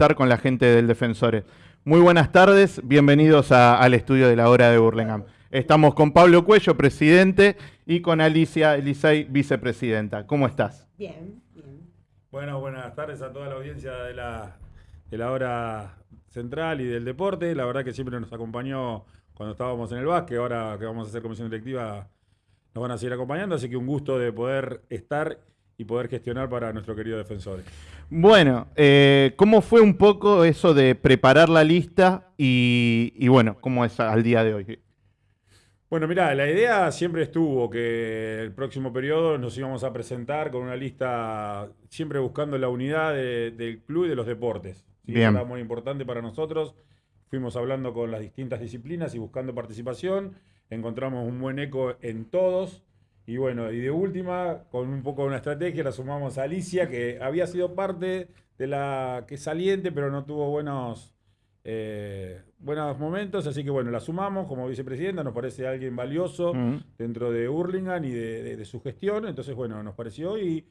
estar con la gente del Defensores. Muy buenas tardes, bienvenidos al estudio de la hora de Burlingame. Estamos con Pablo Cuello, presidente, y con Alicia Elisay, vicepresidenta. ¿Cómo estás? Bien, bien. Bueno, buenas tardes a toda la audiencia de la, de la hora central y del deporte. La verdad que siempre nos acompañó cuando estábamos en el básquet, ahora que vamos a hacer comisión directiva nos van a seguir acompañando, así que un gusto de poder estar y poder gestionar para nuestro querido defensor. Bueno, eh, ¿cómo fue un poco eso de preparar la lista y, y bueno, cómo es al día de hoy? Bueno, mira, la idea siempre estuvo que el próximo periodo nos íbamos a presentar con una lista siempre buscando la unidad del club y de los deportes. Bien. Era muy importante para nosotros. Fuimos hablando con las distintas disciplinas y buscando participación. Encontramos un buen eco en todos. Y bueno, y de última, con un poco de una estrategia, la sumamos a Alicia, que había sido parte de la que saliente, pero no tuvo buenos eh, buenos momentos, así que bueno, la sumamos como vicepresidenta, nos parece alguien valioso dentro de Hurlingham y de, su gestión, entonces bueno, nos pareció y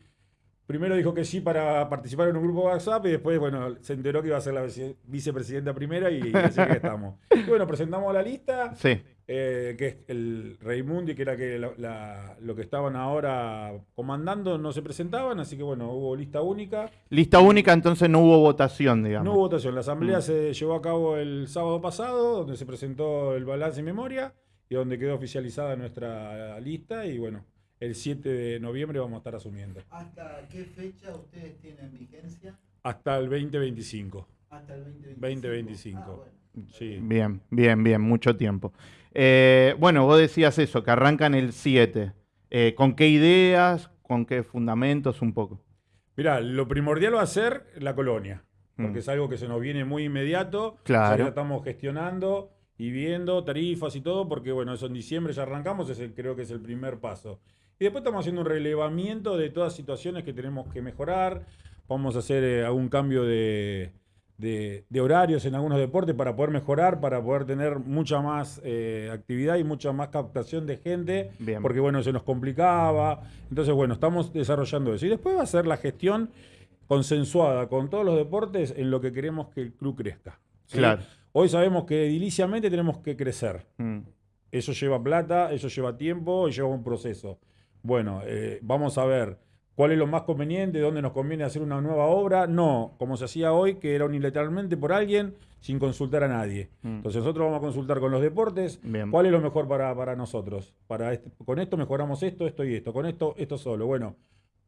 primero dijo que sí para participar en un grupo WhatsApp y después bueno, se enteró que iba a ser la vicepresidenta primera y así que estamos. Y bueno, presentamos la lista. Sí. Eh, que es el Raimundi, que era que lo que estaban ahora comandando, no se presentaban, así que bueno, hubo lista única. Lista única, entonces no hubo votación, digamos. No hubo votación. La asamblea mm. se llevó a cabo el sábado pasado, donde se presentó el balance y memoria y donde quedó oficializada nuestra lista y bueno, el 7 de noviembre vamos a estar asumiendo. ¿Hasta qué fecha ustedes tienen vigencia? Hasta el 2025. Hasta el 2025. 2025. Ah, Sí. Bien, bien, bien, mucho tiempo. Eh, bueno, vos decías eso, que arrancan el 7. Eh, ¿Con qué ideas, con qué fundamentos un poco? Mirá, lo primordial va a ser la colonia, porque mm. es algo que se nos viene muy inmediato. Claro. Ya estamos gestionando y viendo tarifas y todo, porque bueno, eso en diciembre ya arrancamos, ese creo que es el primer paso. Y después estamos haciendo un relevamiento de todas situaciones que tenemos que mejorar. Vamos a hacer eh, algún cambio de, de, horarios en algunos deportes para poder mejorar, para poder tener mucha más eh, actividad y mucha más captación de gente, porque bueno, se nos complicaba. Entonces, bueno, estamos desarrollando eso. Y después va a ser la gestión consensuada con todos los deportes en lo que queremos que el club crezca. Claro. Hoy sabemos que ediliciamente tenemos que crecer. Mm. Eso lleva plata, eso lleva tiempo y lleva un proceso. Bueno, eh, vamos a ver cuál es lo más conveniente, dónde nos conviene hacer una nueva obra. No, como se hacía hoy, que era unilateralmente por alguien sin consultar a nadie. Mm. Entonces nosotros vamos a consultar con los deportes cuál es lo mejor para, para nosotros. Para este, con esto mejoramos esto, esto y esto. Con esto, esto solo. Bueno,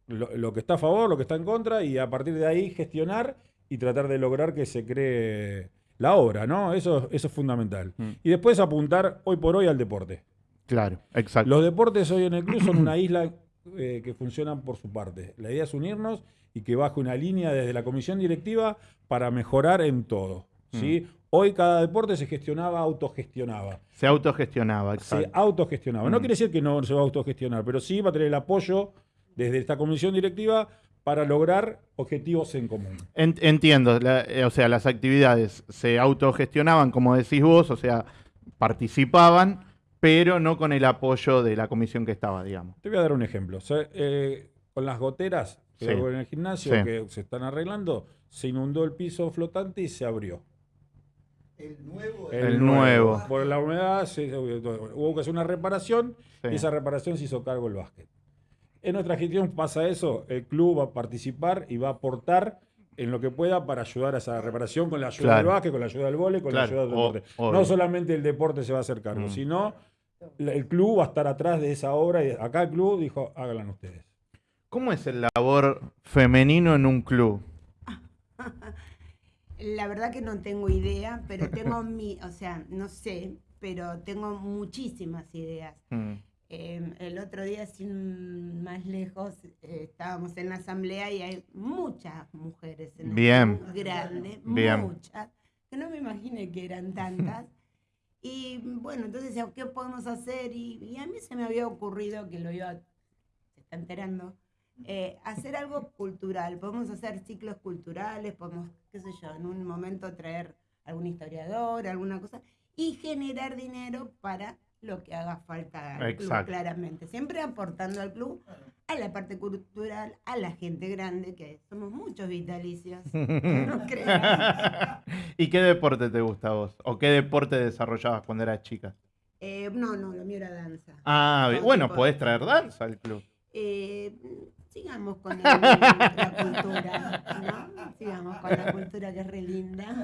lo, que está a favor, lo que está en contra y a partir de ahí gestionar y tratar de lograr que se cree la obra, ¿no? Eso, eso es fundamental. Mm. Y después apuntar hoy por hoy al deporte. Claro, exacto. Los deportes hoy en el club son una isla eh, que funcionan por su parte. La idea es unirnos y que baje una línea desde la comisión directiva para mejorar en todo. ¿sí? Mm. Hoy cada deporte se gestionaba, autogestionaba. Se autogestionaba, exacto. Se autogestionaba. No mm. quiere decir que no se va a autogestionar, pero sí va a tener el apoyo desde esta comisión directiva para lograr objetivos en común. Entiendo, eh, o sea, las actividades se autogestionaban, como decís vos, o sea, participaban, pero no con el apoyo de la comisión que estaba, digamos. Te voy a dar un ejemplo. Eh, con las goteras que en el gimnasio que se están arreglando, se inundó el piso flotante y se abrió. El nuevo. El, nuevo. Por la humedad hubo que hacer una reparación y esa reparación se hizo cargo el básquet. En nuestra gestión pasa eso, el club va a participar y va a aportar en lo que pueda para ayudar a esa reparación con la ayuda del básquet, con la ayuda del vole, con la ayuda del deporte. no solamente el deporte se va a hacer cargo, mm. sino el club va a estar atrás de esa obra y acá el club dijo, háganla ustedes. ¿Cómo es el labor femenino en un club? La verdad que no tengo idea, pero tengo mi, o sea, no sé, pero tengo muchísimas ideas. Mm. Em, el otro día, sin más lejos, eh, estábamos en la asamblea y hay muchas mujeres en el club grande, muchas, que no me imaginé que eran tantas. Y bueno, entonces, ¿qué podemos hacer? Y, a mí se me había ocurrido, que lo iba, se está enterando, eh, hacer algo cultural. Podemos hacer ciclos culturales, podemos, qué sé yo, en un momento traer algún historiador, alguna cosa, y generar dinero para lo que haga falta al club, Exacto. claramente. Siempre aportando al club, a la parte cultural, a la gente grande, que somos muchos vitalicios. no creas. ¿Y qué deporte te gusta a vos? ¿O qué deporte desarrollabas cuando eras chica? Eh, no, no, lo mío era danza. Ah, bueno, podés traer danza al club. Eh, sigamos con el- la cultura, ¿no? Sigamos con la cultura que es re linda.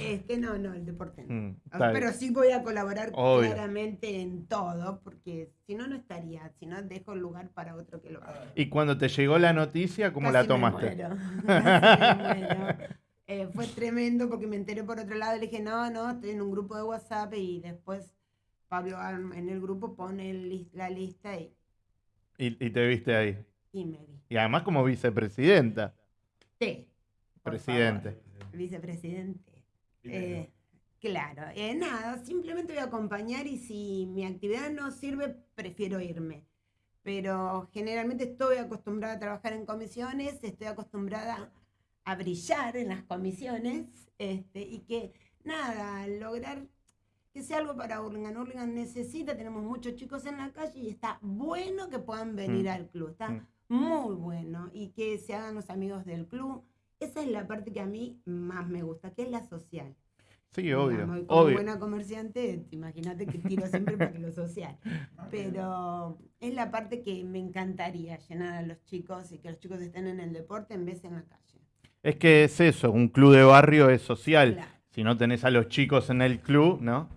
Este, no, no, el deporte no. Mm, Ah, Pero sí voy a colaborar Obvio. claramente en todo, porque si no, no estaría, si no, dejo lugar para otro que lo haga. Y cuando te llegó la noticia, ¿cómo la me tomaste? muero, casi me muero. Eh, fue tremendo porque me enteré por otro lado y le dije, no, no, estoy en un grupo de WhatsApp y después Pablo en el grupo pone el la lista y, Y, y te viste ahí. y me vi. Y además como vicepresidenta, Sí, presidente. vicepresidente. Eh, claro, eh, nada, simplemente voy a acompañar y si mi actividad no sirve, prefiero irme. Pero generalmente estoy acostumbrada a trabajar en comisiones, estoy acostumbrada a brillar en las comisiones este, y que nada, lograr que sea algo para Hurlingham. Hurlingham necesita, tenemos muchos chicos en la calle y está bueno que puedan venir Mm. al club, está Mm. muy bueno y que se hagan los amigos del club. Esa es la parte que a mí más me gusta, que es la social. Sí, obvio. Digamos, como obvio. buena comerciante, imagínate que tiro siempre para lo social. Pero es la parte que me encantaría llenar a los chicos y que los chicos estén en el deporte en vez de en la calle. Es que es eso, un club de barrio es social. Claro. Si no tenés a los chicos en el club, ¿no?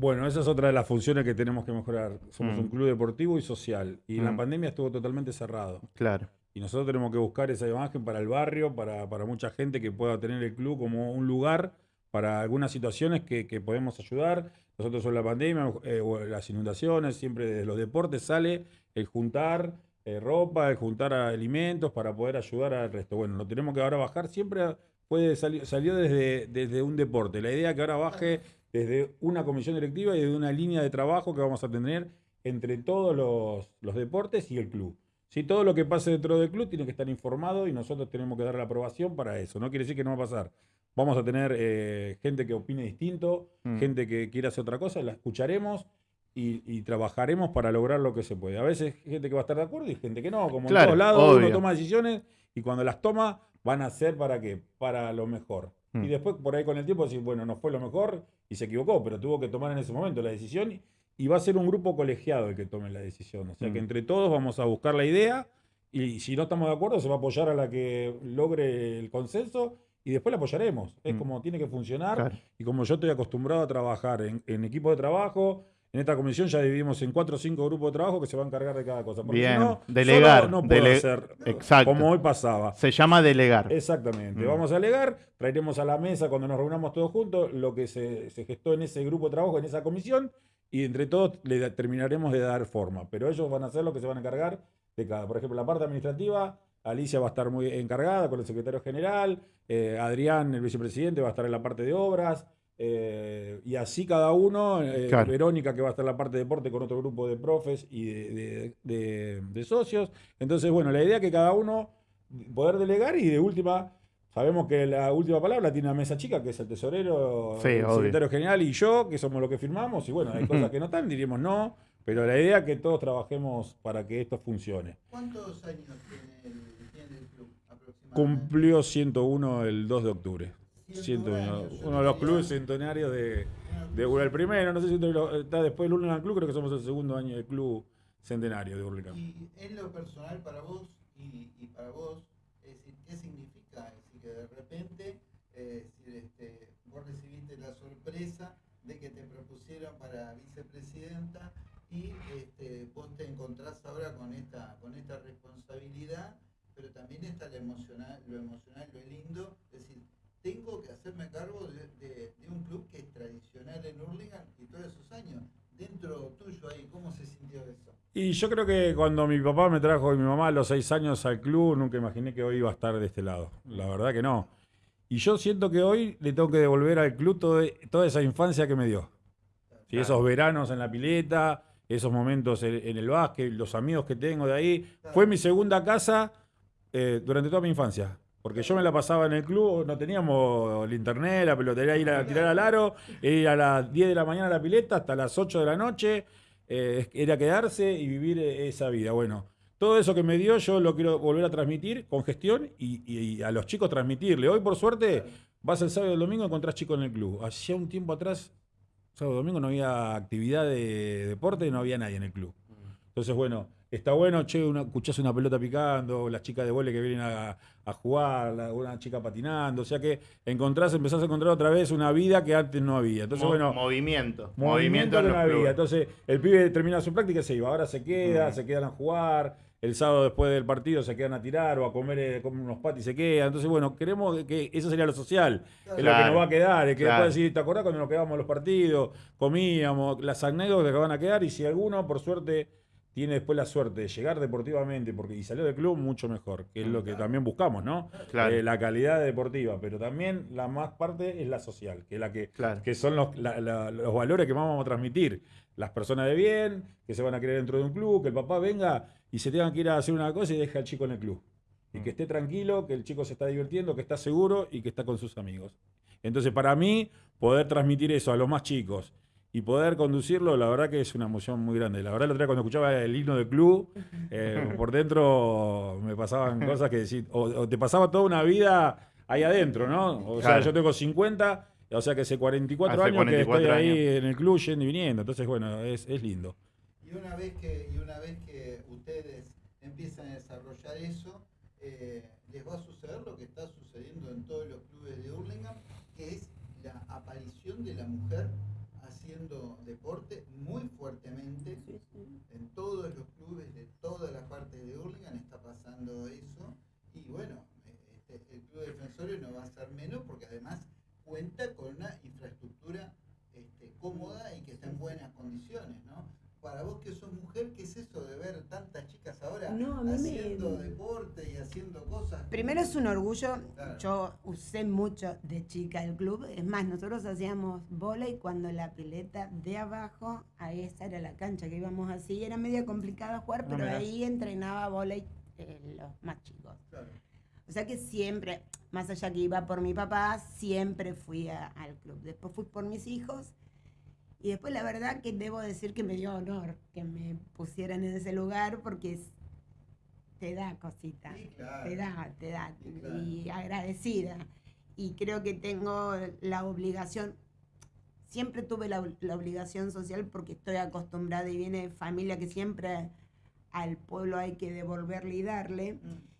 Bueno, esa es otra de las funciones que tenemos que mejorar. Somos Mm. un club deportivo y social. Y en la Mm. pandemia estuvo totalmente cerrado. Claro. Y nosotros tenemos que buscar esa imagen para el barrio, para, para mucha gente que pueda tener el club como un lugar para algunas situaciones que, que podemos ayudar. Nosotros en la pandemia eh, o las inundaciones, siempre desde los deportes sale el juntar eh, ropa, el juntar alimentos para poder ayudar al resto. Bueno, lo tenemos que ahora bajar. Siempre puede salir, salió desde, desde un deporte. La idea que ahora baje desde una comisión directiva y de una línea de trabajo que vamos a tener entre todos los, los deportes y el club. Si todo lo que pase dentro del club tiene que estar informado y nosotros tenemos que dar la aprobación para eso. No quiere decir que no va a pasar. Vamos a tener eh, gente que opine distinto, Mm. gente que quiera hacer otra cosa, la escucharemos y, y trabajaremos para lograr lo que se puede. A veces gente que va a estar de acuerdo y gente que no. Como Claro, en todos lados uno obvio. toma decisiones y cuando las toma van a ser para qué? Para lo mejor. Mm. Y después por ahí con el tiempo decir, bueno, no fue lo mejor y se equivocó, pero tuvo que tomar en ese momento la decisión y, va a ser un grupo colegiado el que tome la decisión. O sea Mm. que entre todos vamos a buscar la idea y si no estamos de acuerdo se va a apoyar a la que logre el consenso y después la apoyaremos. Es Mm. como tiene que funcionar Claro. y como yo estoy acostumbrado a trabajar en, en equipo de trabajo, en esta comisión ya dividimos en cuatro o cinco grupos de trabajo que se van a encargar de cada cosa. Porque Bien, si no, delegar, solo no puedo dele- hacer Exacto. como hoy pasaba. Se llama delegar. Exactamente. Mm. Vamos a alegar, traeremos a la mesa cuando nos reunamos todos juntos lo que se, se gestó en ese grupo de trabajo, en esa comisión, y entre todos le terminaremos de dar forma. Pero ellos van a hacer lo que se van a encargar de cada. Por ejemplo, la parte administrativa, Alicia va a estar muy encargada con el secretario general, eh, Adrián, el vicepresidente, va a estar en la parte de obras. Eh, y así cada uno, eh, Claro. Verónica que va a estar en la parte de deporte con otro grupo de profes y de, de- de- de socios. Entonces, bueno, la idea es que cada uno poder delegar y de última, sabemos que la última palabra tiene una mesa chica, que es el tesorero, Sí, el obvio. secretario general y yo, que somos los que firmamos, y bueno, hay cosas que no están, diríamos no, pero la idea es que todos trabajemos para que esto funcione. ¿Cuántos años tiene el, tiene el club aproximadamente? Cumplió 101 el 2 de octubre. 101 101, años, yo uno de los clubes centenarios de, de. El primero, no sé si está después del Hurlingham Club, creo que somos el segundo año del club centenario de Hurlingham. Y en lo personal para vos y, y para vos, es decir, ¿qué significa? Es decir, que de repente eh, es decir, este, vos recibiste la sorpresa de que te propusieron para vicepresidenta y este, vos te encontrás ahora con esta, con esta responsabilidad, pero también está lo emocional, lo emocional, lo lindo, es decir, tengo que hacerme cargo de, de- de un club que es tradicional en Hurlingham y todos esos años. Dentro tuyo ahí, ¿cómo se sintió eso? Y yo creo que cuando mi papá me trajo y mi mamá a los seis años al club, nunca imaginé que hoy iba a estar de este lado. La verdad que no. Y yo siento que hoy le tengo que devolver al club todo- toda esa infancia que me dio. Sí, esos veranos en la pileta, esos momentos en, en el básquet, los amigos que tengo de ahí. Fue mi segunda casa eh, durante toda mi infancia. Porque yo me la pasaba en el club, no teníamos el internet, la pelotería, ir a tirar al aro, ir a las 10 de la mañana a la pileta hasta las 8 de la noche, eh, era quedarse y vivir eh, esa vida. Bueno, todo eso que me dio yo lo quiero volver a transmitir con gestión y, y a los chicos transmitirle. Hoy, por suerte, vas el sábado y el domingo y encontrás chicos en el club. Hacía un tiempo atrás, sábado y domingo, no había actividad de deporte y no había nadie en el club. Entonces, bueno, está bueno, che, una, escuchás una pelota picando, las chicas de vole que vienen a, jugar, una chica patinando, o sea que encontrás, empezás a encontrar otra vez una vida que antes no había. Entonces, bueno, movimiento, movimiento, que no había. Entonces, el pibe termina su práctica y se iba, ahora se queda, se quedan a jugar, el sábado después del partido se quedan a tirar o a comer, eh, unos patis y se quedan. Entonces, bueno, queremos que eso sería lo social, es lo que nos va a quedar, es que después decir, ¿te acordás cuando nos quedábamos los partidos, comíamos, las anécdotas que van a quedar? Y si alguno, por suerte, tiene después la suerte de llegar deportivamente porque y salió del club mucho mejor, que es lo que también buscamos, ¿no? Eh, la calidad deportiva, pero también la más parte es la social, que es la que, que son los, los valores que vamos a transmitir. Las personas de bien, que se van a querer dentro de un club, que el papá venga y se tenga que ir a hacer una cosa y deje al chico en el club. Y que mm. esté tranquilo, que el chico se está divirtiendo, que está seguro y que está con sus amigos. Entonces, para mí, poder transmitir eso a los más chicos y poder conducirlo, la verdad que es una emoción muy grande. La verdad, la otra vez cuando escuchaba el himno del club, eh, por dentro me pasaban cosas que decir, o, te pasaba toda una vida ahí adentro, ¿no? O sea, yo tengo 50, o sea que hace 44 años que estoy ahí en el club yendo y viniendo. Entonces, bueno, es, es lindo. Y una vez que, y una vez que ustedes empiezan a desarrollar eso, eh, les va a suceder lo que está sucediendo en todos los clubes de Hurlingham, que es la aparición de la mujer haciendo deporte muy fuertemente. En todos los clubes de toda la parte de Hurlingham está pasando eso. Y bueno, este, el Club Defensorio no va a ser menos porque además cuenta con una infraestructura este, cómoda y que está en buenas condiciones, ¿no? para vos que sos mujer, ¿qué es eso de ver tantas chicas ahora haciendo deporte y haciendo cosas? Primero es un orgullo, yo usé mucho de chica el club, es más, nosotros hacíamos y cuando la pileta de abajo, ahí esa era la cancha que íbamos así, era medio complicado jugar, pero ahí entrenaba volei eh, los más chicos. O sea que siempre, más allá que iba por mi papá, siempre fui al club. Después fui por mis hijos y después la verdad que debo decir que me dio honor que me pusieran en ese lugar porque te da cosita, te da, te da, y agradecida. Y creo que tengo la obligación, siempre tuve la, obligación social porque estoy acostumbrada y viene de familia que siempre al pueblo hay que devolverle y darle. Mm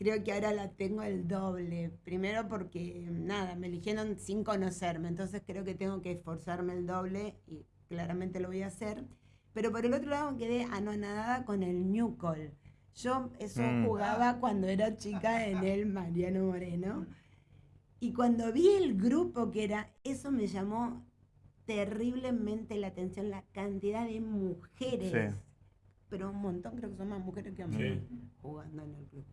creo que ahora la tengo el doble. Primero porque, nada, me eligieron sin conocerme, entonces creo que tengo que esforzarme el doble y claramente lo voy a hacer. Pero por el otro lado quedé anonadada con el Newcall. Yo eso mm. jugaba cuando era chica en el Mariano Moreno. Y cuando vi el grupo que era, eso me llamó terriblemente la atención, la cantidad de mujeres. Pero un montón, creo que son más mujeres que hombres jugando en el club.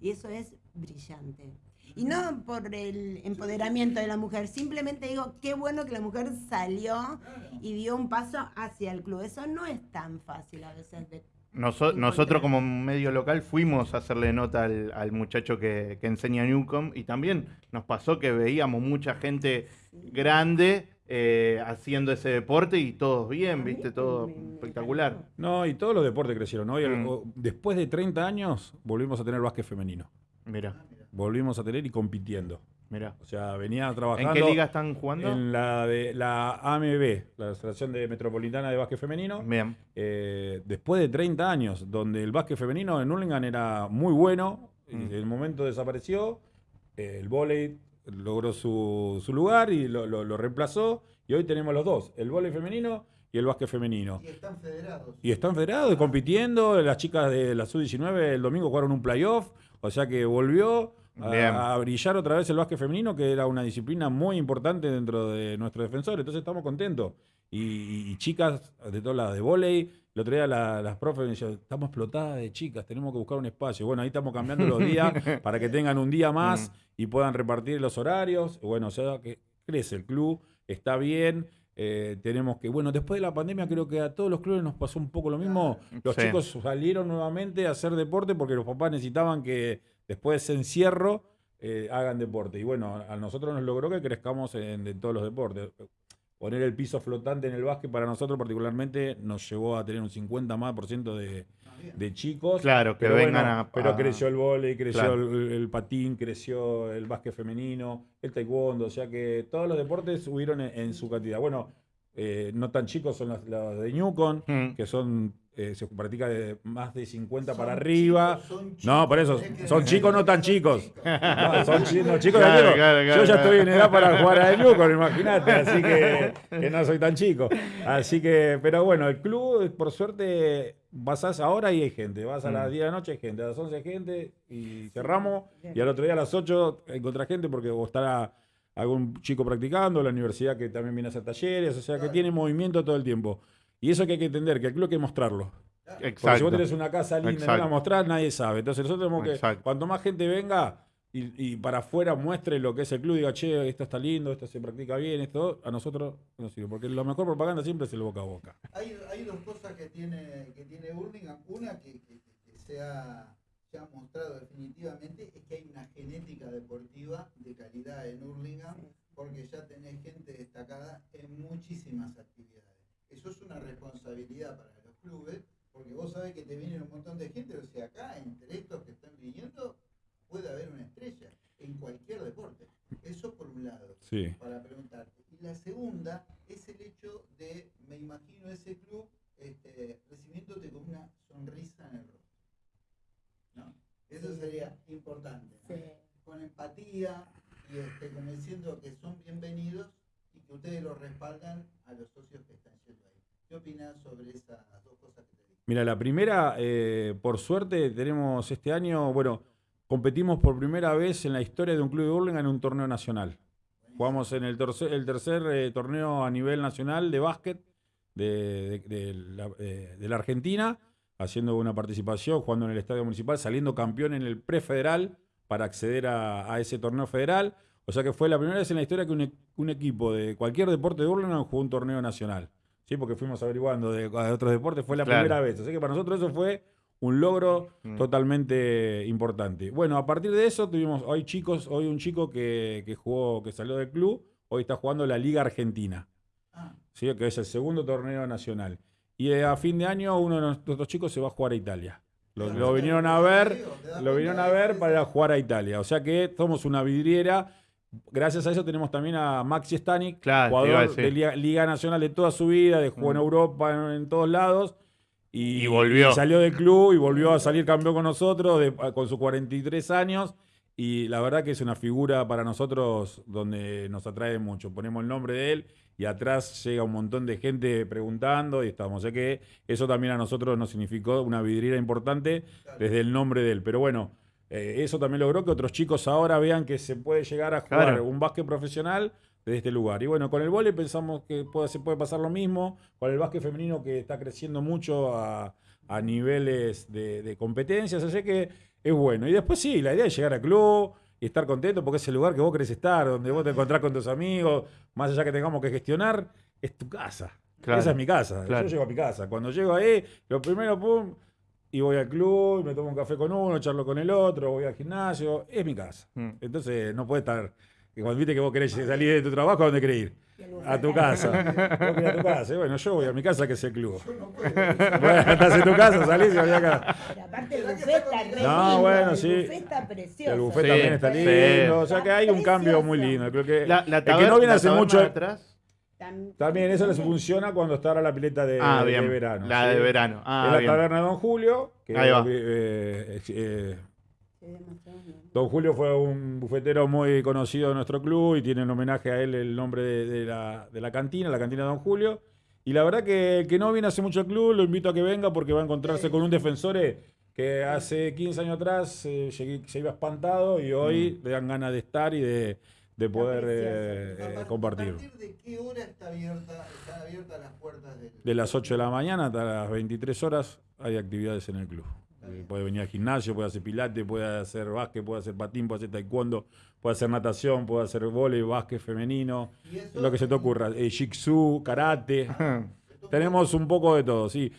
Y eso es brillante. Y no por el empoderamiento de la mujer, simplemente digo, qué bueno que la mujer salió y dio un paso hacia el club. Eso no es tan fácil a veces de nosotros como medio local fuimos a hacerle nota al, muchacho que, enseña Newcom y también nos pasó que veíamos mucha gente grande eh, haciendo ese deporte y todos bien, viste, todo espectacular. No, y todos los deportes crecieron. Hoy, mm. Después de 30 años volvimos a tener básquet femenino. Mira. Volvimos a tener y compitiendo. Mira. O sea, venía trabajando. ¿En qué liga están jugando? En la de la AMB, la Asociación de Metropolitana de Básquet Femenino. Bien. Eh, después de 30 años, donde el básquet femenino en Hurlingham era muy bueno, mm. en el momento desapareció, el vóley logró su, lugar y lo, reemplazó. Y hoy tenemos los dos, el vóley femenino y el básquet femenino. Y están federados. Y están federados, y compitiendo. Las chicas de la Sub-19 el domingo jugaron un playoff, o sea que volvió a, brillar otra vez el básquet femenino, que era una disciplina muy importante dentro de nuestro defensor. Entonces estamos contentos. Y, chicas de todas las de volei, el otro día las profes me decían, estamos explotadas de chicas, tenemos que buscar un espacio. Bueno, ahí estamos cambiando los días para que tengan un día más mm. y puedan repartir los horarios. Bueno, o sea, que crece el club, está bien. Eh, tenemos que, bueno, después de la pandemia creo que a todos los clubes nos pasó un poco lo mismo. Los chicos salieron nuevamente a hacer deporte porque los papás necesitaban que después de ese encierro, eh, hagan deporte. Y bueno, a nosotros nos logró que crezcamos en, en todos los deportes. Poner el piso flotante en el básquet para nosotros particularmente nos llevó a tener un 50 más por ciento de, de chicos. Claro, que Pero vengan bueno, a, Pero creció el vóley, creció Claro. el, el patín, creció el básquet femenino, el taekwondo, o sea que todos los deportes subieron en, en su cantidad. Bueno, eh, no tan chicos son los, los de Newcon, Mm. que son eh, se practica de más de 50 para arriba. chicos, son No, por eso, son chicos, no tan chicos. No, son chi- no, chicos Claro, de Newcon. claro, claro, Yo ya claro. estoy en edad para jugar a Newcon, imagínate, así que, que no soy tan chico. Así que, pero bueno, el club, por suerte, vas ahora y hay gente. Vas a las Mm. 10 de la noche, hay gente, a las 11 hay gente y cerramos. Y al otro día a las 8 encontrás gente porque o estará algún chico practicando, la universidad que también viene a hacer talleres, o sea que Claro. tiene movimiento todo el tiempo. Y eso que hay que entender, que el club hay que mostrarlo. Porque si Exacto. vos tenés una casa linda y no la Exacto. mostrás, nadie sabe. Entonces nosotros tenemos que, Exacto. cuanto más gente venga y, y para afuera muestre lo que es el club, diga, che, esto está lindo, esto se practica bien, esto a nosotros nos sirve. Porque la mejor propaganda siempre es el boca a boca. Hay, hay dos cosas que tiene, que tiene Burlingame. Una que, que- que- que se, ha, mostrado definitivamente es que hay una genética deportiva de calidad en Hurlingham, porque ya tenés gente destacada en muchísimas actividades. Eso es una responsabilidad para los clubes, porque vos sabés que te viene un montón de gente, o sea, acá entre estos que están viniendo puede haber una estrella en cualquier deporte. Eso por un lado Sí. para preguntarte. Y la segunda es el hecho de, me imagino ese club este, recibiéndote con una sonrisa en el rostro. Eso sería importante. ¿no? Sí. Con empatía y este, como diciendo que son bienvenidos y que ustedes los respaldan a los socios que están yendo ahí. ¿Qué opinas sobre esas dos cosas que te dije? Mira, la primera, eh, por suerte, tenemos este año, bueno, competimos por primera vez en la historia de un club de Burlingame en un torneo nacional. Jugamos en el tercer, el tercer eh, torneo a nivel nacional de básquet de, de- de la, eh, de la Argentina, haciendo una participación, jugando en el Estadio Municipal, saliendo campeón en el prefederal para acceder a, a ese torneo federal. O sea que fue la primera vez en la historia que un, e- un equipo de cualquier deporte de Burlingame jugó un torneo nacional. Sí, porque fuimos averiguando de, de otros deportes, fue la Claro. primera vez. Así que para nosotros eso fue un logro Mm. totalmente importante. Bueno, a partir de eso tuvimos, hoy chicos, hoy un chico que, que jugó, que salió del club, hoy está jugando la Liga Argentina, Ah, ¿sí? que es el segundo torneo nacional. Y a fin de año uno de nuestros chicos se va a jugar a Italia. Lo, vinieron a ver, ¿Te das lo vinieron a ver para jugar a Italia. O sea que somos una vidriera. Gracias a eso tenemos también a Maxi Stanik, Claro, jugador de Liga, Liga Nacional de toda su vida, de jugó en Mm. Europa, en, en todos lados. Y, Y volvió. y salió del club y volvió a salir campeón con nosotros de- con sus 43 años. Y la verdad que es una figura para nosotros donde nos atrae mucho. Ponemos el nombre de él y atrás llega un montón de gente preguntando y estamos. O sea que eso también a nosotros nos significó una vidriera importante desde el nombre de él. Pero bueno, eh, eso también logró que otros chicos ahora vean que se puede llegar a jugar Claro. un básquet profesional desde este lugar. Y bueno, con el vóley pensamos que puede, se puede pasar lo mismo, con el básquet femenino que está creciendo mucho a, a niveles de, de competencias, así que es bueno. Y después sí, la idea es llegar al club y estar contento porque es el lugar que vos querés estar, donde vos te encontrás con tus amigos, más allá que tengamos que gestionar, es tu casa. Claro. Esa es mi casa. Claro. Yo llego a mi casa. Cuando llego ahí, lo primero, pum, y voy al club, me tomo un café con uno, charlo con el otro, voy al gimnasio, es mi casa. Mm. Entonces no puede estar, que cuando viste que vos querés salir de tu trabajo, ¿a dónde querés ir? A tu casa. Vos a tu casa. Bueno, yo voy a mi casa, que es el club. Yo no puedo. Bueno, estás en tu casa, salís y voy acá. Pero aparte el buffet está re No, lindo, bueno, el sí. buffet está precioso. El buffet Sí, también está sí. lindo. O sea que hay un cambio muy lindo. Creo que La, la el que no viene hace mucho. de atrás. Tam- También eso les funciona cuando está ahora la pileta de, Ah, de verano. La ¿sí? de verano. Ah, es la bien. taberna Don Julio. Que Ahí va. eh, eh, eh, Sí, demasiado, ¿no? Don Julio fue un bufetero muy conocido de nuestro club y tiene en homenaje a él el nombre de, de la, de la cantina, la cantina Don Julio. Y la verdad que el que no viene hace mucho al club, lo invito a que venga porque va a encontrarse con un defensor eh, que hace 15 años atrás eh, llegué- se iba espantado y hoy le dan ganas de estar y de, de poder eh, ¿A eh, compartir. ¿A partir de qué hora está abierta, están abiertas las puertas del De las 8 de la mañana hasta las 23 horas hay actividades en el club. Eh, Puede venir al gimnasio, puede hacer pilate, puede hacer básquet, puede hacer patín, puede hacer taekwondo, puede hacer natación, puede hacer vóley, básquet femenino, lo que se te ocurra. Eh, jitsu, karate. Tenemos un poco de todo, sí.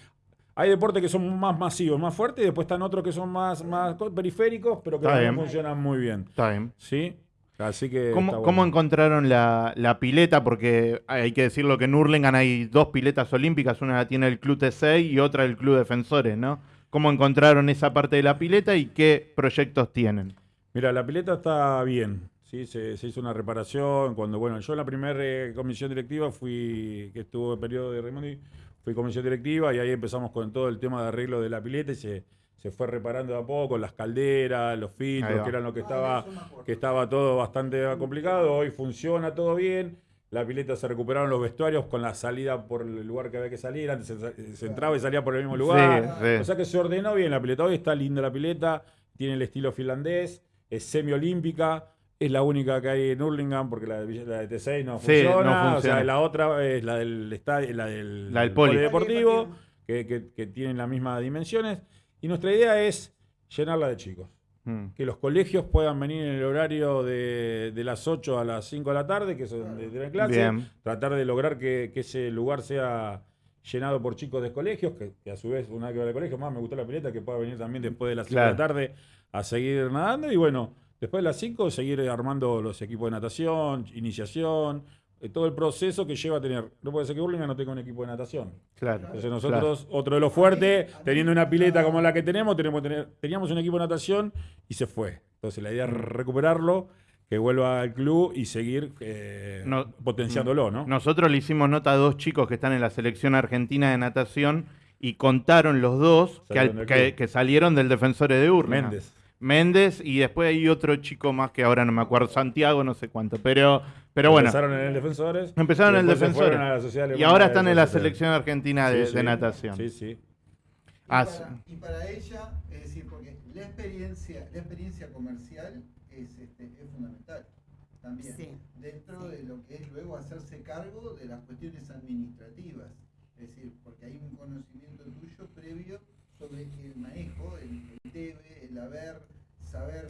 hay deportes que son más masivos, más fuertes, y después están otros que son más, más periféricos, pero que también funcionan muy bien. Está bien. ¿Sí? Así que. ¿Cómo, cómo encontraron la, la pileta? Porque hay que decirlo que en Hurlingham hay dos piletas olímpicas, una la tiene el Club T6 y otra el Club Defensores, ¿no? ¿Cómo encontraron esa parte de la pileta y qué proyectos tienen? Mira, la pileta está bien. Sí, se, se hizo una reparación. Cuando, bueno, yo en la primera eh, comisión directiva fui, que estuvo el periodo de Raimondi, fui comisión directiva y ahí empezamos con todo el tema de arreglo de la pileta y se, se fue reparando de a poco, las calderas, los filtros, que eran lo que Ah, estaba, que estaba todo bastante complicado. Hoy funciona todo bien. La pileta se recuperaron los vestuarios con la salida por el lugar que había que salir. Antes se, se entraba y salía por el mismo lugar. Sí, sí. O sea que se ordenó bien la pileta. Hoy está linda la pileta, tiene el estilo finlandés, es semiolímpica, es la única que hay en Hurlingham porque la de, la de T6 no Sí, no funciona. O sea, la otra es la del estadio, la del, La del poli. polideportivo, que, que, que tienen las mismas dimensiones. Y nuestra idea es llenarla de chicos. Mm. Que los colegios puedan venir en el horario de, de las 8 a las 5 de la tarde, que es donde tienen clase. Bien. Tratar de lograr que, que ese lugar sea llenado por chicos de colegios, que, que a su vez, una vez que va al colegio, más me gustó la pileta, que pueda venir también después de las 5 de la tarde a seguir nadando. Y bueno, después de las 5, seguir armando los equipos de natación, iniciación, todo el proceso que lleva a tener. No puede ser que Burlingame no tenga un equipo de natación. Claro. Entonces nosotros, otro de los fuertes, teniendo una pileta como la que tenemos, tenemos tener, teníamos un equipo de natación y se fue. Entonces la idea es recuperarlo, que vuelva al club y seguir eh, No- potenciándolo, ¿no? Nosotros le hicimos nota a dos chicos que están en la selección argentina de natación y contaron los dos que, Salieron al- del que- club. que salieron del Defensores de Urlingham. Méndez. Méndez y después hay otro chico más que ahora no me acuerdo, Santiago, no sé cuánto. Pero, pero bueno, Empezaron en el Defensores. Empezaron en el Defensores. y ahora están en la selección argentina de, Sí, de sí. natación. Sí, sí. Y, Ah, para, y para ella, es decir, porque la experiencia, la experiencia comercial es, este, es fundamental también. Sí. Dentro de lo que es luego hacerse cargo de las cuestiones administrativas. Es decir, porque hay un conocimiento tuyo previo sobre el manejo, el, el debe, el haber, saber.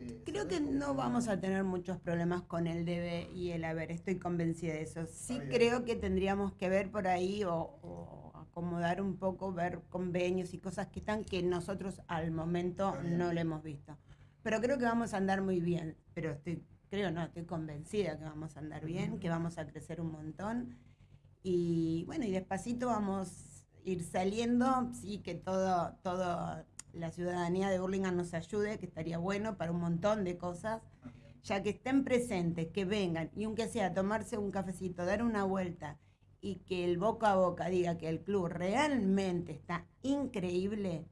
este, Creo saber que no vamos a tener muchos problemas con el debe y el haber, estoy convencida de eso. Sí Está bien. creo que tendríamos que ver por ahí o, o acomodar un poco, ver convenios y cosas que están que nosotros al momento no lo hemos visto. Pero creo que vamos a andar muy bien, pero estoy, creo no, estoy convencida que vamos a andar bien, que vamos a crecer un montón. Y bueno, y despacito vamos ir saliendo, sí, que todo, todo la ciudadanía de Burlingame nos ayude, que estaría bueno para un montón de cosas, ya que estén presentes, que vengan, y aunque sea tomarse un cafecito, dar una vuelta, y que el boca a boca diga que el club realmente está increíble,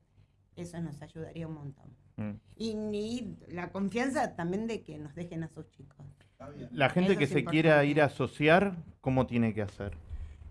eso nos ayudaría un montón. Mm. Y, ni la confianza también de que nos dejen a sus chicos. La gente Eso que se quiera ir a asociar, ¿cómo tiene que hacer?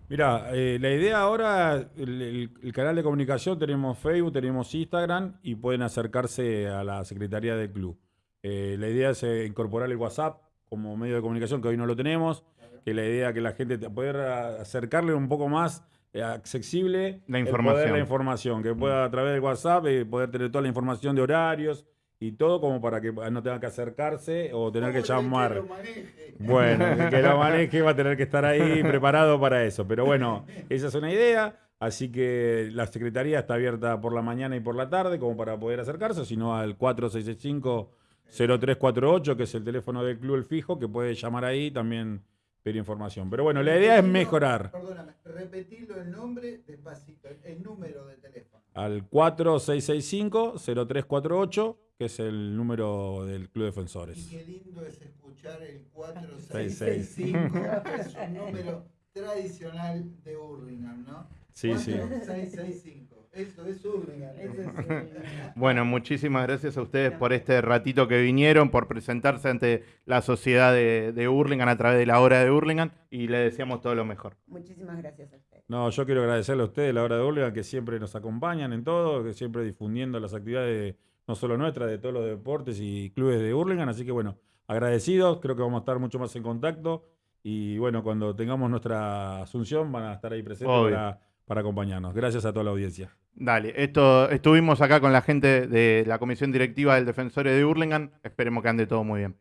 Mira, eh, la idea ahora, el, el- el canal de comunicación, tenemos Facebook, tenemos Instagram y pueden acercarse a la Secretaría del Club. Eh, la idea es eh, incorporar el WhatsApp como medio de comunicación, que hoy no lo tenemos, que la idea que la gente te- poder a- acercarle un poco más eh, accesible La el información. poder, la información, que pueda a través del WhatsApp poder tener toda la información de horarios y todo como para que no tenga que acercarse o tener que ¿Cómo llamar. que lo maneje? Bueno, el que lo maneje va a tener que estar ahí preparado para eso. Pero bueno, esa es una idea. Así que la secretaría está abierta por la mañana y por la tarde, como para poder acercarse, sino al 4665-0348, que es el teléfono del club El Fijo, que puede llamar ahí también pedir información. Pero bueno, la idea es mejorar. Perdóname, repetilo el nombre despacito, el, número de teléfono. Al 4665-0348, que es el número del Club Y Defensores. qué lindo es escuchar el 4665, que es un número tradicional de Hurlingham, ¿no? Sí, sí. 4665. Eso es Hurlingham. Bueno, muchísimas gracias a ustedes por este ratito que vinieron, por presentarse ante la sociedad de, de Hurlingham a través de la hora de Hurlingham y le deseamos todo lo mejor. Muchísimas gracias a ustedes. No, yo quiero agradecerle a ustedes, la hora de Hurlingham, que siempre nos acompañan en todo, que siempre difundiendo las actividades, no solo nuestras, de todos los deportes y clubes de Hurlingham. Así que bueno, agradecidos, creo que vamos a estar mucho más en contacto. Y bueno, cuando tengamos nuestra asunción, van a estar ahí presentes Obvio. para, para acompañarnos. Gracias a toda la audiencia. Dale, esto estuvimos acá con la gente de la comisión directiva del Defensores de Hurlingham. Esperemos que ande todo muy bien.